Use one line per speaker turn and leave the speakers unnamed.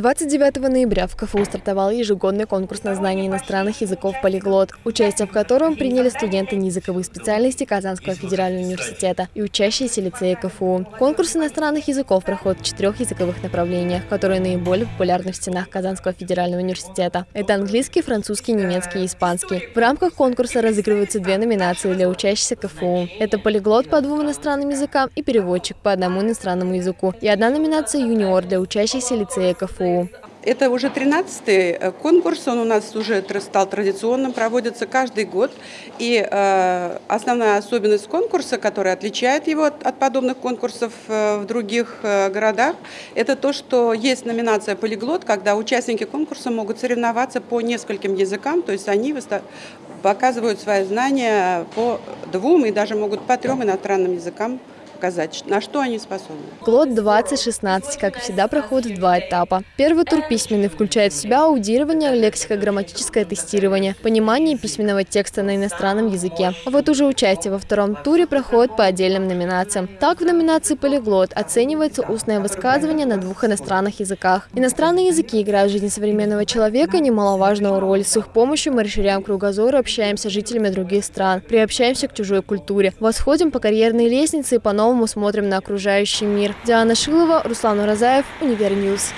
29 ноября в КФУ стартовал ежегодный конкурс на знание иностранных языков «Полиглот», участие в котором приняли студенты неязыковых специальностей Казанского федерального университета и учащиеся лицея КФУ. Конкурс иностранных языков проходит в четырех языковых направлениях, которые наиболее популярны в стенах Казанского федерального университета. Это английский, французский, немецкий и испанский. В рамках конкурса разыгрываются две номинации для учащихся КФУ. Это полиглот по двум иностранным языкам и переводчик по одному иностранному языку. И одна номинация «Юниор» для учащихся лицея КФУ.
Это уже 13-й э, конкурс, он у нас уже стал традиционным, проводится каждый год. И э, основная особенность конкурса, которая отличает его от, подобных конкурсов э, в других городах, это то, что есть номинация «Полиглот», когда участники конкурса могут соревноваться по нескольким языкам, то есть они показывают свои знания по двум и даже могут по трем иностранным языкам показать, на что они способны.
Клод 2016, как всегда, проходит два этапа. Первый тур письменный включает в себя аудирование, лексико-грамматическое тестирование, понимание письменного текста на иностранном языке. А вот уже участие во втором туре проходит по отдельным номинациям. Так, в номинации «Полиглот» оценивается устное высказывание на двух иностранных языках. Иностранные языки играют в жизни современного человека немаловажную роль. С их помощью мы расширяем кругозор и общаемся с жителями других стран, приобщаемся к чужой культуре, восходим по карьерной лестнице и по новому по-новому смотрим на окружающий мир. Диана Шилова, Руслан Уразаев, Univer News.